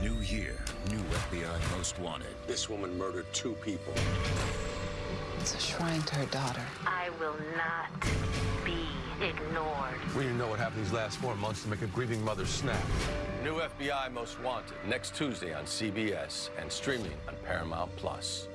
New year, new FBI Most Wanted. This woman murdered two people. It's a shrine to her daughter. I will not be ignored. We didn't know what happened these last four months to make a grieving mother snap. New FBI Most Wanted next Tuesday on CBS and streaming on Paramount Plus.